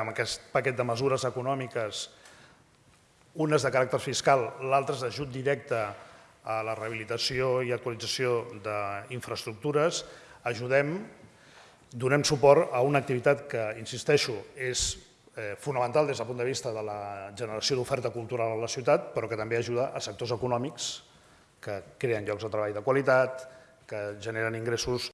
amb aquest paquet de mesures econòmiques, unes de caràcter fiscal, l'altres d'ajut directe a la rehabilitació i actualització d'infraestructures, ajudem, donem suport a una activitat que, insisteixo, és eh, fonamental des del punt de vista de la generació d'oferta cultural a la ciutat, però que també ajuda a sectors econòmics que creen llocs de treball de qualitat, que generen ingressos